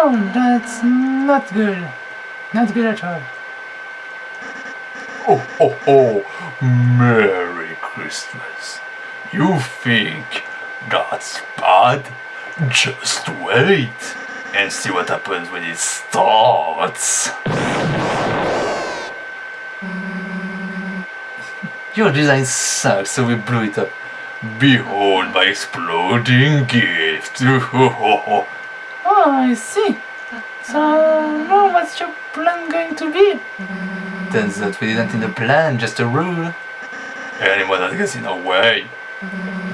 Oh, that's not good. Not good at all. Oh, oh, oh, Merry Christmas. You think that's bad? Just wait and see what happens when it starts. Your design sucks, so we blew it up. Behold my exploding gift. I see. So, now what's your plan going to be? Turns out we didn't need a plan, just a rule. Anyone that gets in our way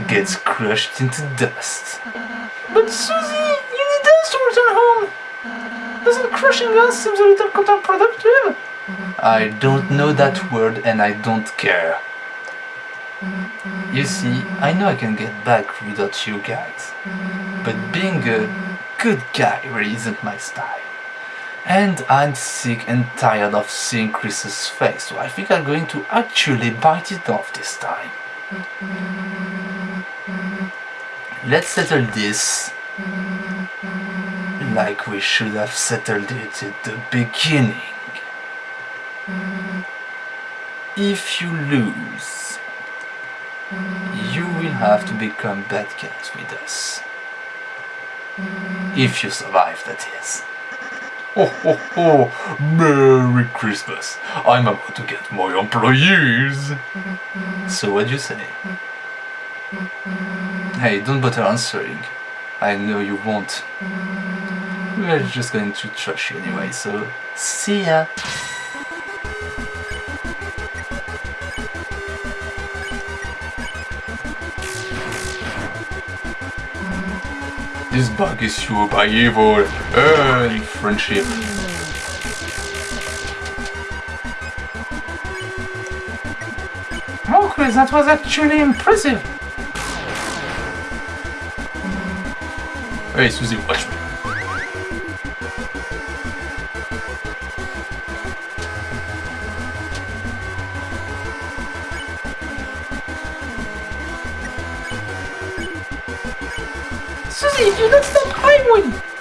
gets crushed into dust. But Susie, you need us to return home. Doesn't crushing us seem a little counterproductive? I don't know that word and I don't care. You see, I know I can get back without you guys. But being a good guy really isn't my style. And I'm sick and tired of seeing Kris's face, so I think I'm going to actually bite it off this time. Let's settle this like we should have settled it at the beginning. If you lose, you will have to become bad guys with us. If you survive, that is. Oh, oh, oh, Merry Christmas. I'm about to get more employees. So what do you say? Hey, don't bother answering. I know you won't. We're just going to trash you anyway, so see ya. This bug is fueled by evil and friendship. Oh, Kris, that was actually impressive. Hey, Susie, watch me. Susie, you don't stop, I win.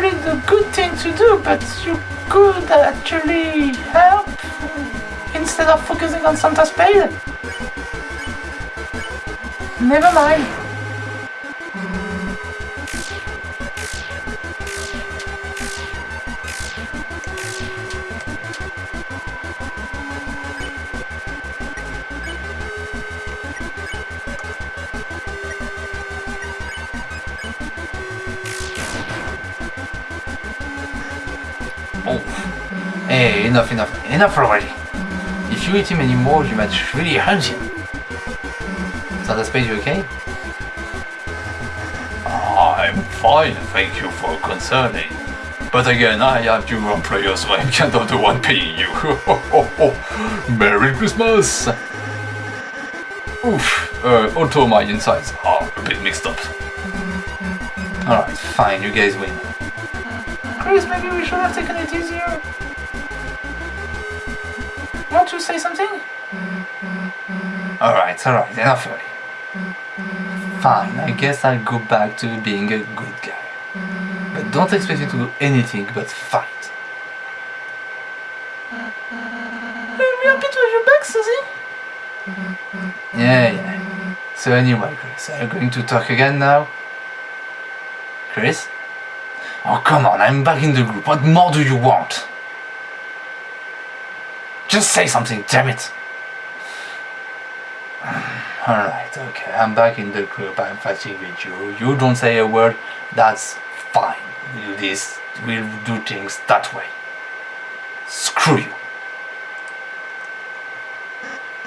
Really the good thing to do, but you could actually help instead of focusing on Santa's spade. Never mind. Enough, enough, enough already. If you eat him anymore, you might really hurt him. Santa Spade, you okay? I'm fine, thank you for concerning. But again, I have two employers, so I'm kind of the one paying you. Merry Christmas! Oof, uh, although my insides are a bit mixed up. Alright, fine, you guys win. Kris, maybe we should have taken it easier. Want to say something? Alright, alright, enough already. Fine, I guess I'll go back to being a good guy. But don't expect me to do anything but fight. We're happy to have you back, Susie. Yeah, yeah. So anyway, Kris, are you going to talk again now? Kris? Oh, come on, I'm back in the group. What more do you want? Just say something, damn it. Alright, okay, I'm back in the group. I'm fighting with you. You don't say a word, that's fine. We'll do this, we'll do things that way. Screw you.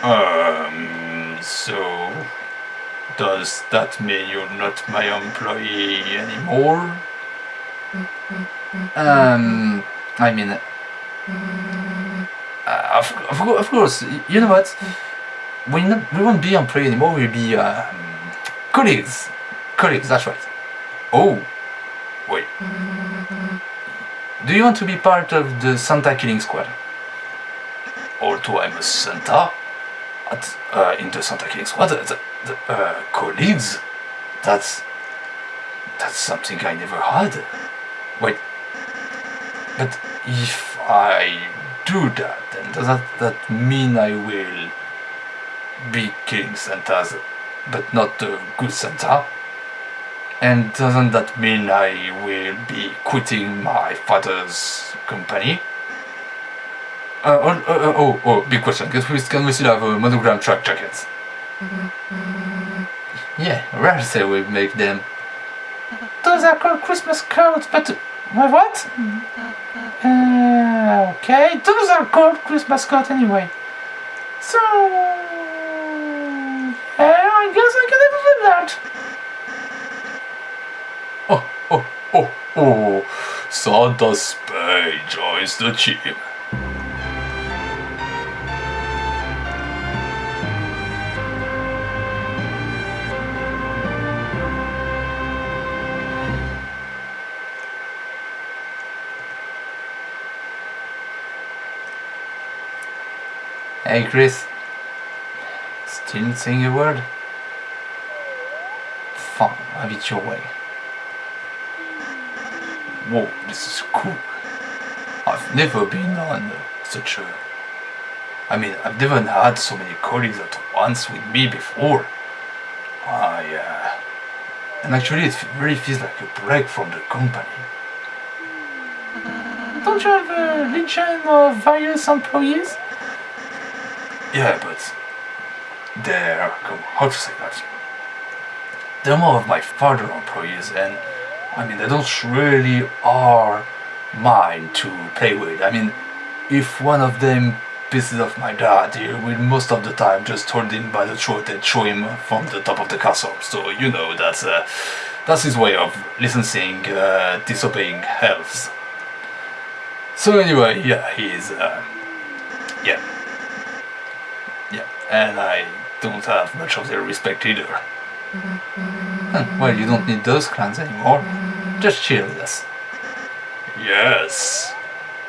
Um, so does that mean you're not my employee anymore? Um, I mean, uh, of, of, of course, you know what? We not, we won't be employee anymore. We'll be um, colleagues. Colleagues. That's right. Oh, wait. Do you want to be part of the Santa Killing Squad? Although I'm a Santa, at, uh, in the Santa Killing Squad, the, the uh, colleagues. That's that's something I never had. Wait, but if I do that, does that, that mean I will be killing Santas, but not the good Santa? And doesn't that mean I will be quitting my father's company? Uh, oh, oh, oh, oh, big question. Can we, can we still have a monogram track jackets? Yeah, rare say we make them. Those are called Christmas coats, but my what? Uh, okay, those are called Christmas coats anyway. So, yeah, I guess I can live with that. Oh, oh, oh, oh. Santa Spade joins the team. Hey Kris. Still not saying a word? Fine, have it your way. Whoa, this is cool. I've never been on such a. I mean, I've never had so many colleagues at once with me before. I, uh, and actually, it really feels like a break from the company. Don't you have a legion of various employees? Yeah, but they're how to say that? They're more of my father employees, and I mean they don't really are mine to play with. I mean, if one of them pisses off my dad, he will most of the time just hold him by the throat and throw him from the top of the castle. So you know that's uh, that's his way of listening, uh, disobeying elves. So anyway, yeah, he's uh, yeah. Yeah, and I don't have much of their respect either. Hmm, well, you don't need those clans anymore. Mm-hmm. Just chill with us. Yes,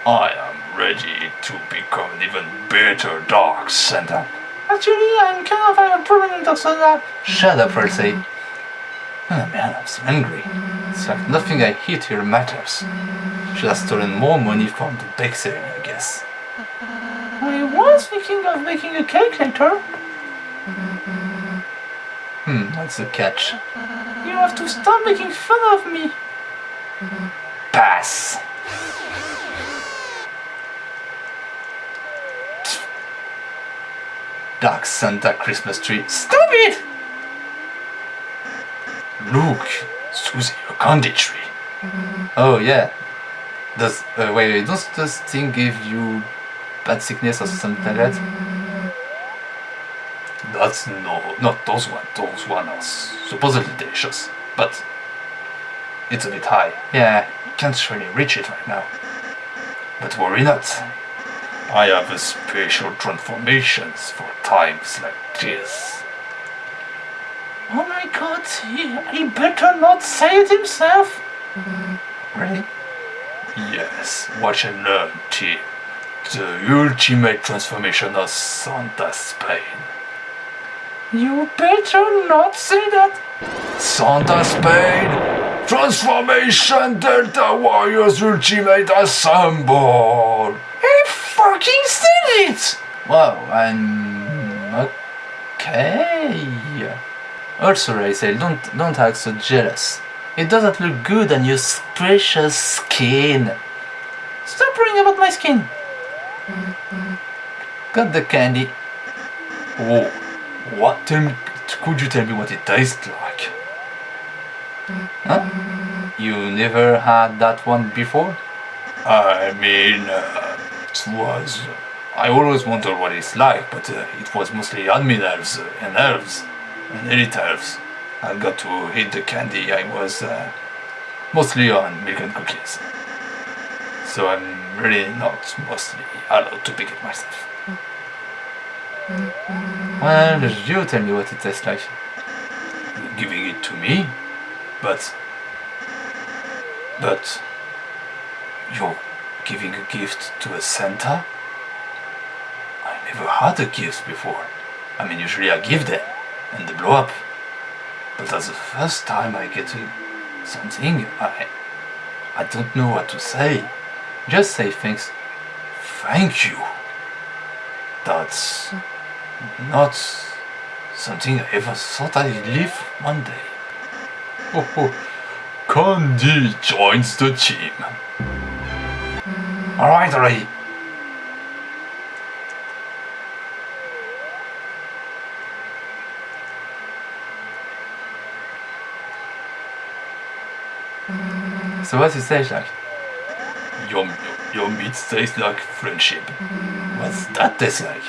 I am ready to become an even better Dark Santa. Actually, I'm kind of a permanent that. Shut up, Percy. Oh man, I'm so angry. It's like nothing I hit here matters. Mm-hmm. Should have stolen more money from the bakery, I guess. I was thinking of making a cake later. Hmm, what's the catch? You have to stop making fun of me. Pass! Dark Santa Christmas tree. Stop it! Look, Susie, a candy tree. Oh yeah. Does uh, wait, wait, does this thing give you bad sickness or something like that? That's no, not those one. Those one are supposedly delicious, but it's a bit high. Yeah, can't really reach it right now. But worry not. I have a special transformations for times like this. Oh my god, he, he better not say it himself. Really? Yes, watch and learn, team. The ultimate transformation of Santa Spade. You better not say that. Santa Spade! Transformation Delta Warriors Ultimate Assemble! He fucking said it! Wow, I'm okay. Also, Rachel, don't don't act so jealous. It doesn't look good on your precious skin. Stop worrying about my skin. Got the candy. Oh, what? Tell me, could you tell me what it tastes like? Huh? You never had that one before? I mean, uh, it was. I always wondered what it's like, but uh, it was mostly admin elves uh, and elves and elite elves. I got to eat the candy. I was uh, mostly on milk and cookies. So I'm really not mostly allowed to pick it myself. Well, you tell me what it tastes like. Giving it to me, but but you're giving a gift to a Santa? I never had a gift before. I mean, usually I give them and they blow up. But that's the first time I get something. I I don't know what to say. Just say thanks. Thank you. That's not something I ever thought I'd live one day. Oh, oh. Candy joins the team. Alright, already. So what's it taste like? Your, your meat tastes like friendship. What's that taste like?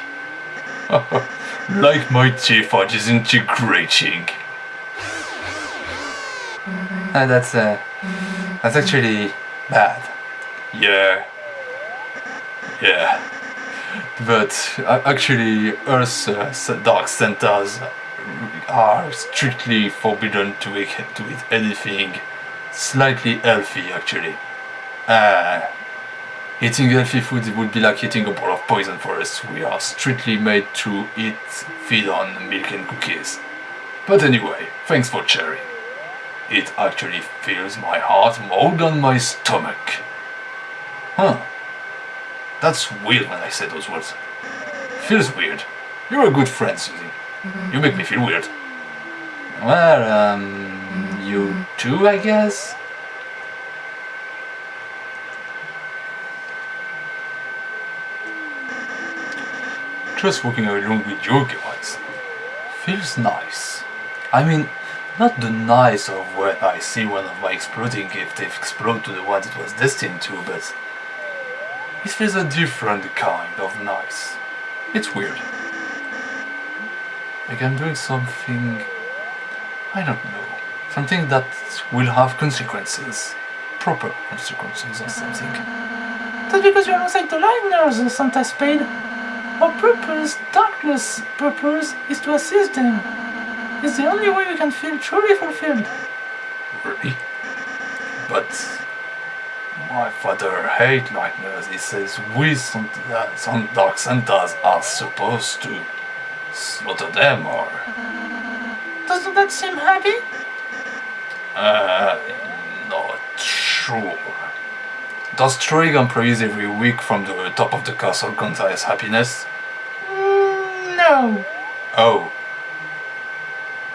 like my tea teeth are disintegrating. Uh, that's uh, that's actually bad. Yeah. Yeah. But uh, actually, Earth's uh, dark Santas are strictly forbidden to eat, to eat anything slightly healthy, actually. Uh, eating healthy food would be like eating a bowl of poison for us. We are strictly made to eat, feed on milk and cookies. But anyway, thanks for sharing. It actually fills my heart more than my stomach. Huh. That's weird when I say those words. Feels weird. You're a good friend, Susie. You make me feel weird. Well, um, you too, I guess? Just walking along with you guys feels nice. I mean, not the nice of when I see one of my exploding gifts explode to the one it was destined to, but it feels a different kind of nice. It's weird. Like I'm doing something... I don't know. Something that will have consequences. Proper consequences or something. That's because you're not alongside the Lightners, Santa Spade. Our purpose, Darkners' purpose, is to assist them. It's the only way we can feel truly fulfilled. Really? But my father hates nightmares. He says we some, uh, some dark Santas are supposed to slaughter them or Doesn't that seem happy? uh not sure. Does throwing employees every week from the top of the castle count as happiness? Oh.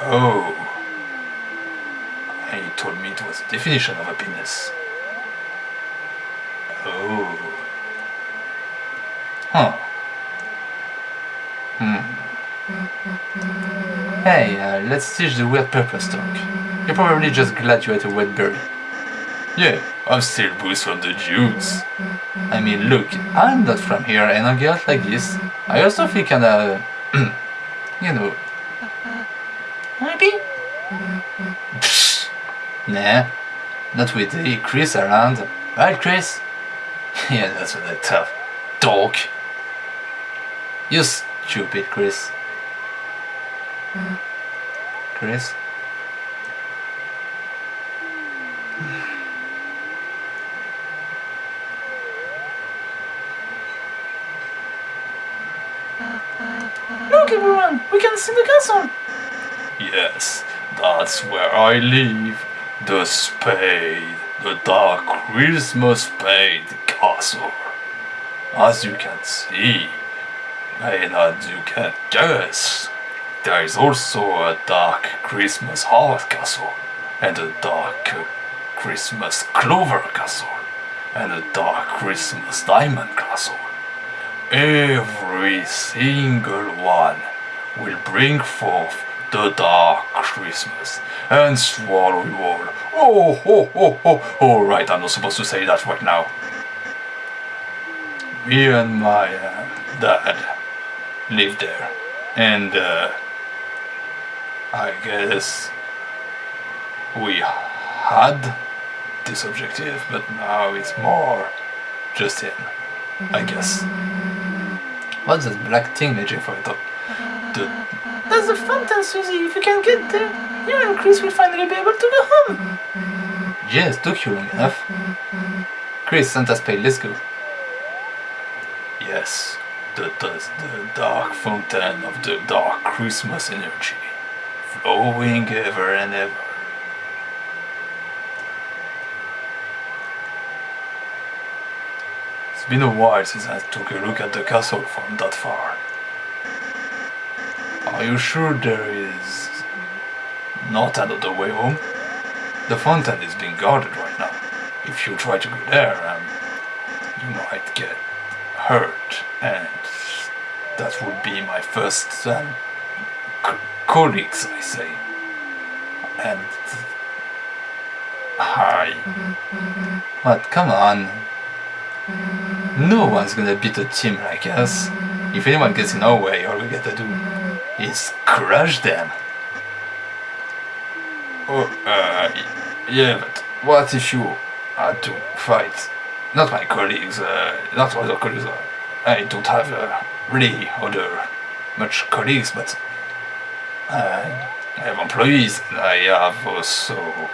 Oh. He told me it was the definition of happiness. Oh. Huh. Hmm. Hey, uh, let's teach the weird purpose talk. You're probably just glad you ate a wet berry. Yeah, I'm still booze from the Jews. I mean, look, I'm not from here and I get like this. I also feel kinda, you know? Psst. Nah, not with the Kris around. Right, Kris? yeah, that's what I tough Dog. You stupid, Kris. Kris? Look, everyone, we castle. Yes, that's where I live. The Spade, the Dark Christmas Spade Castle. As you can see, and as you can guess, there is also a Dark Christmas Heart Castle, and a Dark Christmas Clover Castle, and a Dark Christmas Diamond Castle. Every single one will bring forth the dark Christmas and swallow you all. Oh, oh, oh, oh, oh, right, I'm not supposed to say that right now. Me and my uh, dad lived there, and uh, I guess we had this objective, but now it's more just him, I guess. What's that black thing raging for it? The That's the fountain, Susie. If you can get there, you and Kris will finally be able to go home. Yes, took you long enough. Kris, Santa's Spade, let's go. Yes, the, the, the dark fountain of the dark Christmas energy, flowing ever and ever. It's been a while since I took a look at the castle from that far. Are you sure there is not another way home? The fountain is being guarded right now. If you try to go there, um, you might get hurt, and that would be my first um, colleagues, I say. And hi. But Come on. No one's gonna beat a team like us. If anyone gets in our way, all we gotta do is crush them. Oh, uh, yeah, but what if you had to fight? Not my colleagues, uh, not other colleagues. Uh, I don't have uh, really other much colleagues, but uh, I have employees. I have also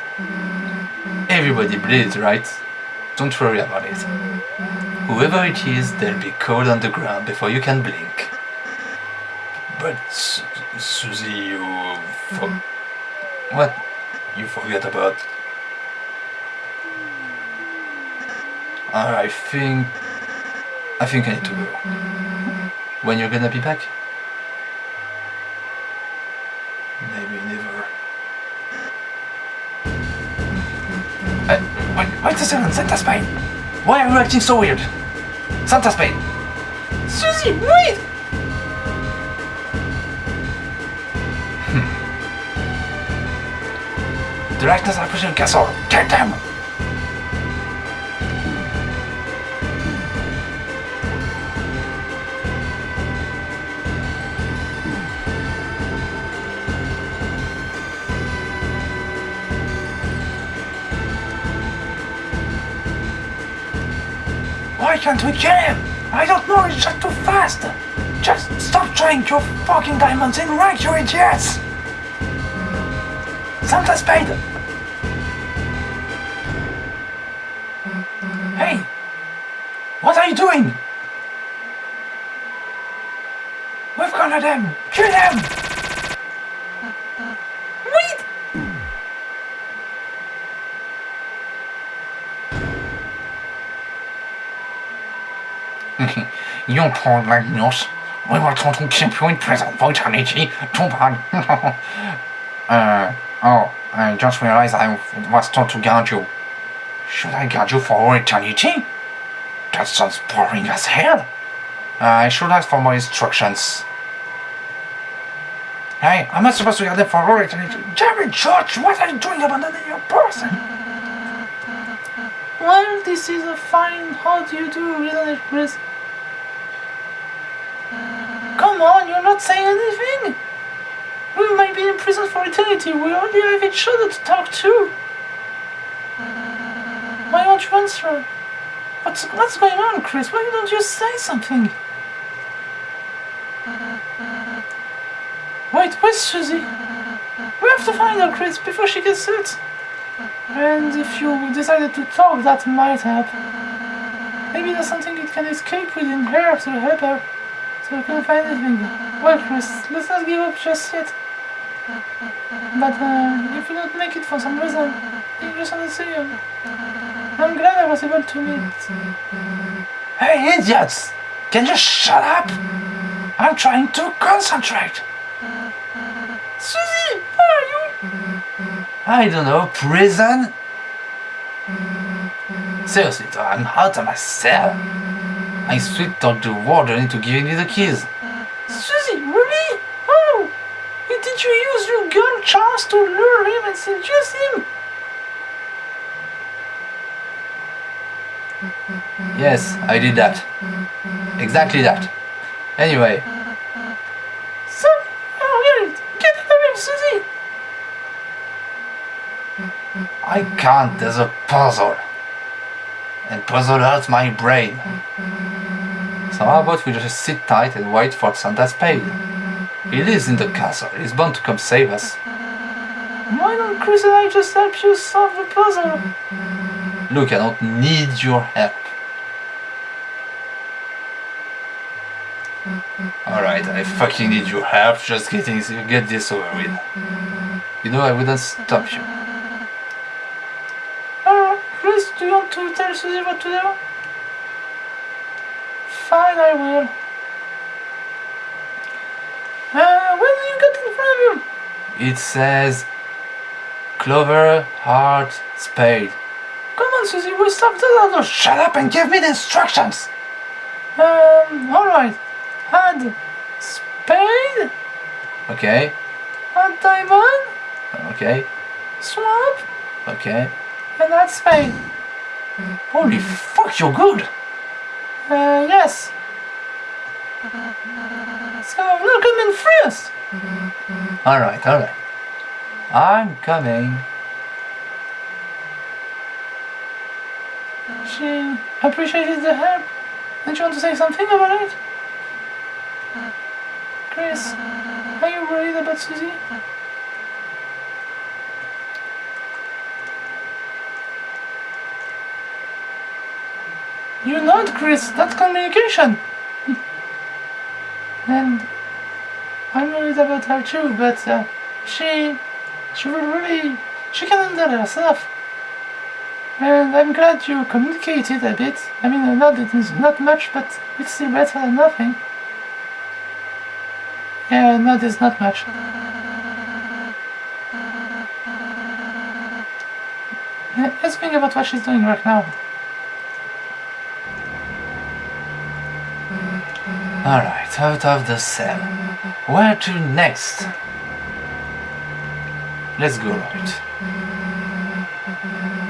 everybody bleeds, right? Don't worry about it. Whoever it is, they'll be cold on the ground before you can blink. But Su- Susie, you for- what? You forget about? I think I think I need to go. When you're gonna be back? Maybe never. Uh, wait, wait a second, Santa Spade! Why are you acting so weird? Santa Spade! Susie, wait! Darkners are pushing castle! Get them! Why can't we kill him? I don't know, it's just too fast! Just stop trying your fucking diamonds in you idiots! Santa Spade! You doing? We've cornered them! Kill them! Wait! You poor Magnus. We were told to keep you in prison for eternity. Too bad. uh, oh, I just realized I was told to guard you. Should I guard you for eternity? That sounds boring as hell. I should ask for more instructions. Hey, I'm not supposed to guard them for. Damn it, George! What are you doing abandoning your person? Well, this is a fine how do you do, it, Kris? Come on, you're not saying anything! We might be in prison for eternity, we only have each other to talk to! Why aren't you? What's, what's going on, Kris? Why don't you say something? Wait, where's Susie? We have to find her, Kris, before she gets hurt. And if you decided to talk, that might help. Maybe there's something it can escape within her to help her. So we can find anything. Well, Kris, let's not give up just yet. But uh, if you don't make it for some reason, you just want to see you. I'm glad I was able to meet. Hey, idiots! Can you shut up? I'm trying to concentrate. Susie, where are you? I don't know, prison? Seriously, though, I'm out of my cell. I sweet talked the warden into giving me the keys. Susie, really? Oh! Did you use your gun chance to lure him and seduce him? Yes, I did that. Exactly that. Anyway, So, oh, get out of Susie! I can't, there's a puzzle. and puzzle hurts my brain. So how about we just sit tight and wait for Santa's Spade? He lives in the castle, he's bound to come save us. Why don't Kris and I just help you solve the puzzle? Look, I don't need your help. Alright, I fucking need your help, just getting get this over with. You know I wouldn't stop you. Uh, Kris, do you want to tell Susie what to do? Fine, I will. Uh, what do you got in front of you? It says Clover Heart Spade. Come on, Susie, we'll stop the other. Shut up and give me the instructions! Um, alright. Add spade, Okay, add diamond, okay, swap, okay. and that's spade. Holy fuck, you're good! Uh, yes. So, now come and free us. Alright, alright. I'm coming. She appreciated the help. Did you want to say something about it? Kris, are you worried about Susie? You're not, Kris. That's communication. and I'm worried about her too, but uh, she, she will really, she can handle herself. And I'm glad you communicated a bit. I mean, not not much, but it's still better than nothing. Yeah, no, there's not much. Uh, Let's think about what she's doing right now. Alright, out of the cell. Where to next? Let's go right.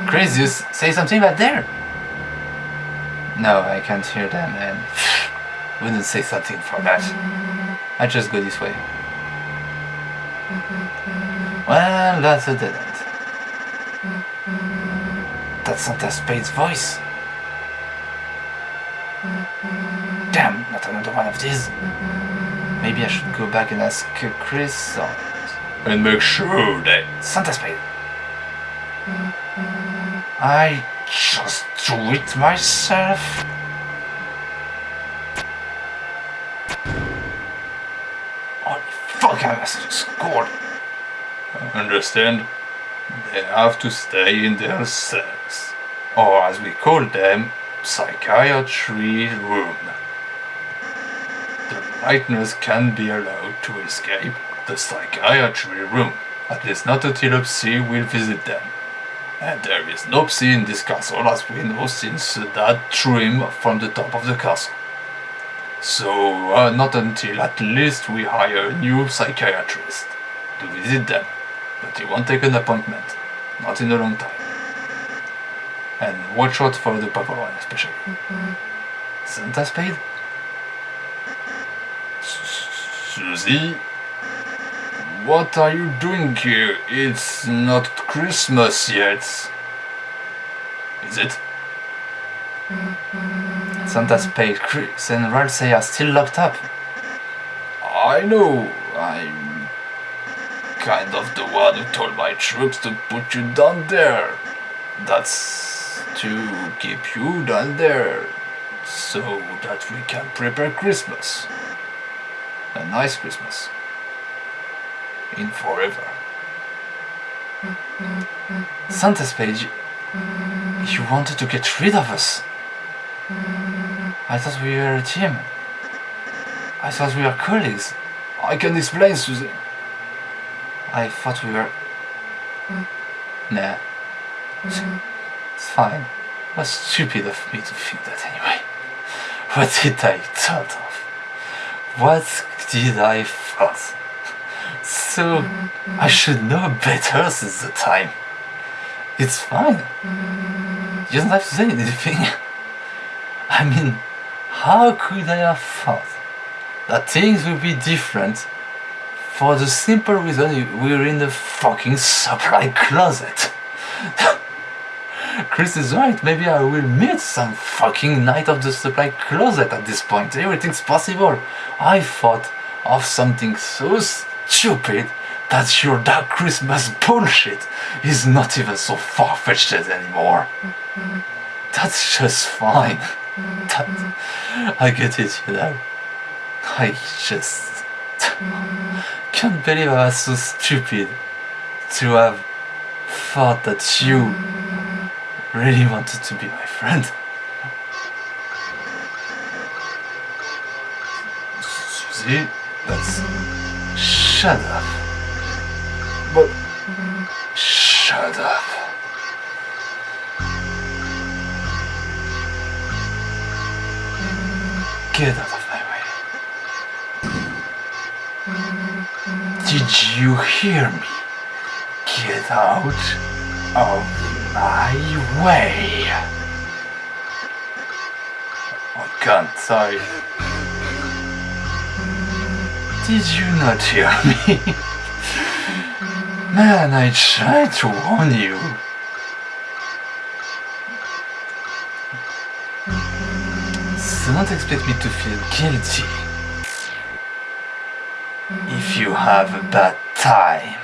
Crazius, say something about there? No, I can't hear them and wouldn't say something for that. I just go this way. Well, that's a dead end. That's Santa Spade's voice. Damn, not another one of these. Maybe I should go back and ask Kris or... and make sure that Santa Spade. I just do it myself. Holy have scored. Understand? They have to stay in their cells. Or as we call them, psychiatry room. The Lightners can be allowed to escape the psychiatry room, at least not until Psy will visit them. And there is no Psy in this castle as we know since that threw him from the top of the castle. So, uh, not until at least we hire a new psychiatrist to visit them. But he won't take an appointment, not in a long time. And watch out for the purple one especially. Santa Spade? Susie? What are you doing here? It's not Christmas yet. Is it? Santa Spade, Kris and Ralsei are still locked up. I know. I'm kind of the one who told my troops to put you down there. That's to keep you down there so that we can prepare Christmas. A nice Christmas. In forever. Santa Spade, you, you wanted to get rid of us. I thought we were a team. I thought we were colleagues. I can explain, Susan. I thought we were. Mm-hmm. Nah. Mm-hmm. It's fine. It was stupid of me to think that anyway. What did I thought of? What did I thought? So mm-hmm. I should know better since the time. It's fine. You don't have to say anything. I mean, how could I have thought that things would be different for the simple reason we're in the fucking supply closet? Kris is right. Maybe I will meet some fucking Knight of the Supply closet at this point. Everything's possible. I thought of something so stupid that your Dark Christmas bullshit is not even so far-fetched anymore. Mm-hmm. That's just fine. That, I get it, you know. I just can't believe I was so stupid to have thought that you really wanted to be my friend. Susie, that's shut up. But shut up. Get out of my way. Did you hear me? Get out of my way. Oh god, sorry. Did you not hear me? Man, I tried to warn you. Don't expect me to feel guilty if you have a bad time.